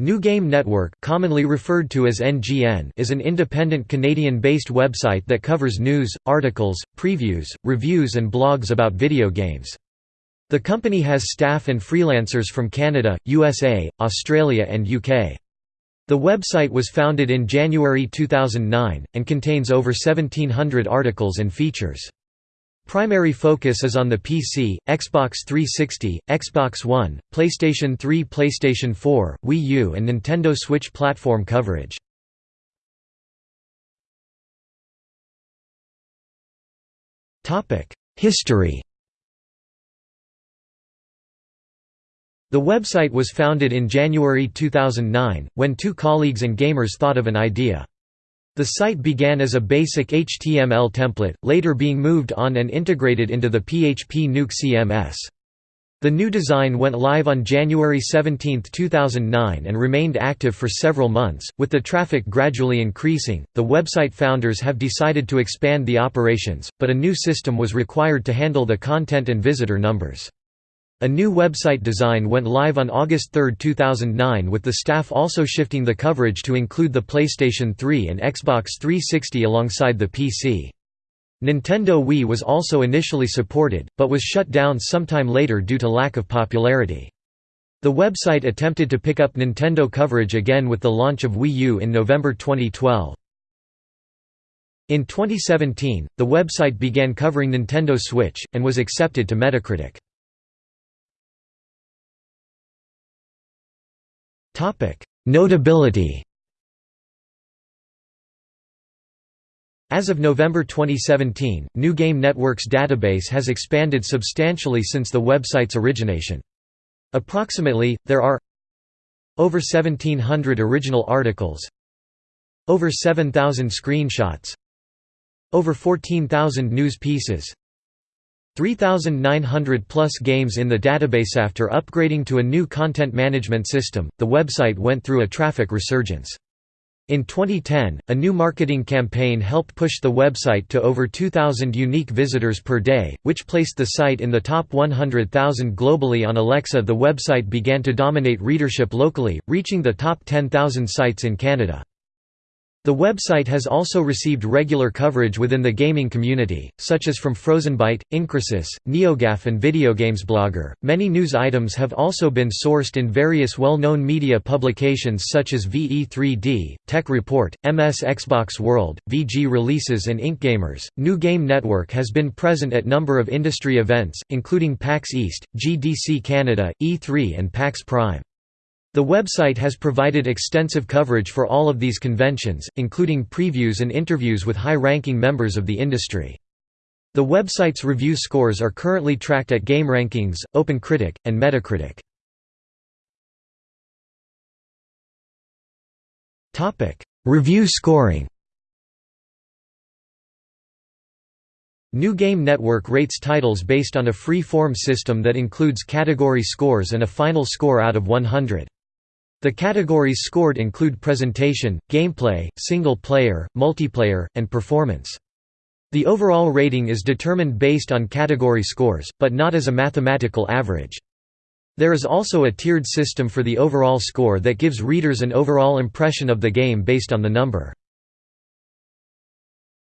New Game Network commonly referred to as NGN is an independent Canadian-based website that covers news, articles, previews, reviews and blogs about video games. The company has staff and freelancers from Canada, USA, Australia and UK. The website was founded in January 2009, and contains over 1700 articles and features. Primary focus is on the PC, Xbox 360, Xbox One, PlayStation 3 PlayStation 4, Wii U and Nintendo Switch platform coverage. History The website was founded in January 2009, when two colleagues and gamers thought of an idea. The site began as a basic HTML template, later being moved on and integrated into the PHP Nuke CMS. The new design went live on January 17, 2009 and remained active for several months. With the traffic gradually increasing, the website founders have decided to expand the operations, but a new system was required to handle the content and visitor numbers. A new website design went live on August 3, 2009 with the staff also shifting the coverage to include the PlayStation 3 and Xbox 360 alongside the PC. Nintendo Wii was also initially supported, but was shut down sometime later due to lack of popularity. The website attempted to pick up Nintendo coverage again with the launch of Wii U in November 2012. In 2017, the website began covering Nintendo Switch, and was accepted to Metacritic. Notability As of November 2017, New Game Network's database has expanded substantially since the website's origination. Approximately, there are over 1700 original articles over 7,000 screenshots over 14,000 news pieces 3,900 plus games in the database after upgrading to a new content management system, the website went through a traffic resurgence. In 2010, a new marketing campaign helped push the website to over 2,000 unique visitors per day, which placed the site in the top 100,000 globally on Alexa. The website began to dominate readership locally, reaching the top 10,000 sites in Canada. The website has also received regular coverage within the gaming community, such as from FrozenByte, Incrysis, NeoGAF, and VideoGamesBlogger. Many news items have also been sourced in various well known media publications such as VE3D, Tech Report, MS Xbox World, VG Releases, and IncGamers. New Game Network has been present at number of industry events, including PAX East, GDC Canada, E3, and PAX Prime. The website has provided extensive coverage for all of these conventions, including previews and interviews with high-ranking members of the industry. The website's review scores are currently tracked at GameRankings, OpenCritic, and Metacritic. Review scoring New Game Network rates titles based on a free-form system that includes category scores and a final score out of 100. The categories scored include presentation, gameplay, single-player, multiplayer, and performance. The overall rating is determined based on category scores, but not as a mathematical average. There is also a tiered system for the overall score that gives readers an overall impression of the game based on the number.